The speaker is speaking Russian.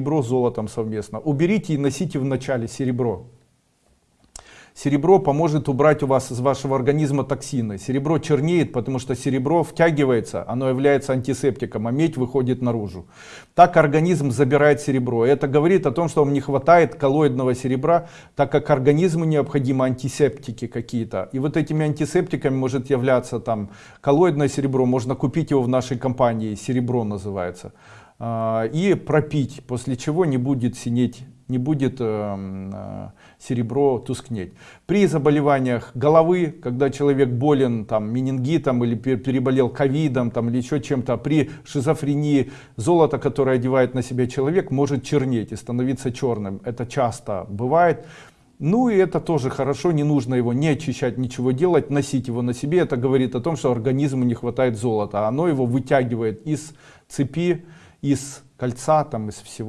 серебро с золотом совместно. Уберите и носите в начале серебро. Серебро поможет убрать у вас из вашего организма токсины. Серебро чернеет, потому что серебро втягивается, оно является антисептиком, а медь выходит наружу. Так организм забирает серебро. Это говорит о том, что вам не хватает коллоидного серебра, так как организму необходимы антисептики какие-то. И вот этими антисептиками может являться там коллоидное серебро, можно купить его в нашей компании, серебро называется. А, и пропить, после чего не будет синеть не будет э, э, серебро тускнеть. При заболеваниях головы, когда человек болен там, менингитом или переболел ковидом там, или еще чем-то, при шизофрении золото, которое одевает на себя человек, может чернеть и становиться черным. Это часто бывает. Ну и это тоже хорошо, не нужно его не очищать, ничего делать, носить его на себе. Это говорит о том, что организму не хватает золота. Оно его вытягивает из цепи, из кольца, там, из всего.